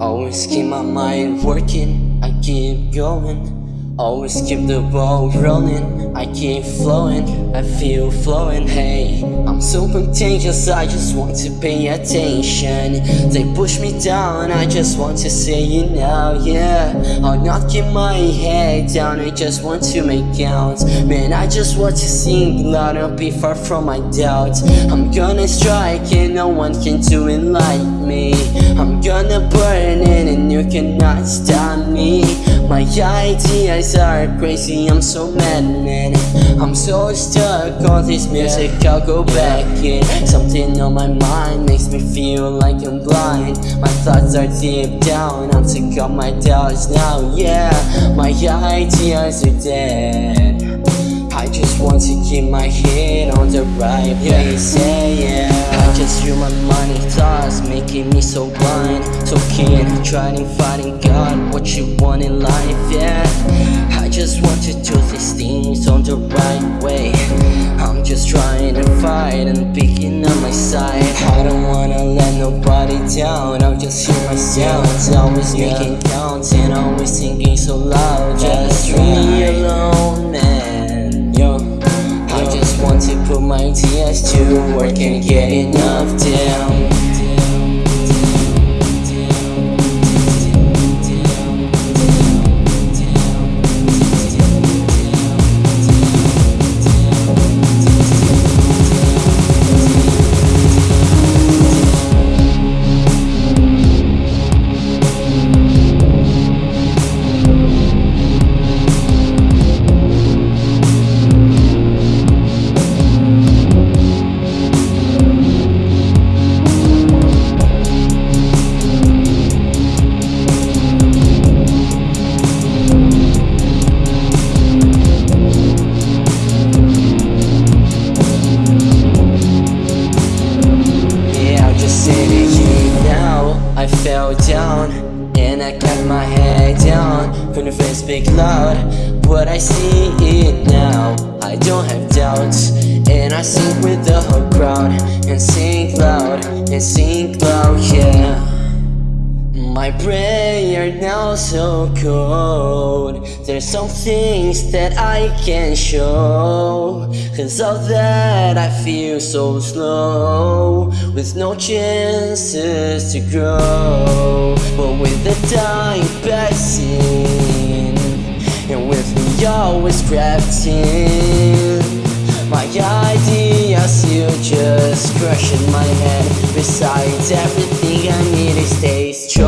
Always keep my mind working, I keep going. Always keep the ball rolling, I keep flowing, I feel flowing, hey I'm so contagious, I just want to pay attention. They push me down, I just want to say it now, yeah I'll not keep my head down, I just want to make counts Man, I just want to sing. Loud and be far from my doubts I'm gonna strike and no one can do it like me. I'm gonna burn it and you cannot stop me My ideas are crazy, I'm so mad man. I'm so stuck on this music, I'll go back in. Something on my mind makes me feel like I'm blind. My thoughts are deep down, I'm sick of my doubts now, yeah. My ideas are dead. I just want to keep my head on the right place, yeah, yeah Feel my money thoughts making me so blind. So keen, trying fighting God, what you want in life, yeah. I just want to do these things on the right way. I'm just trying to fight and picking up my side. I don't wanna let nobody down I'll just hear my sounds Always yeah. making counts and always singing so loud. Just me alone man my tears to work and get enough down down And I got my head down. Couldn't face speak loud But I see it now I don't have doubts. And I sing with the whole crowd And sing loud And sing loud, yeah my prayer now so cold There's some things that I can't show. Cause of that I feel so slow. With no chances to grow. But with the time passing And with me always crafting My ideas still just crushing my head. Besides everything I need stay strong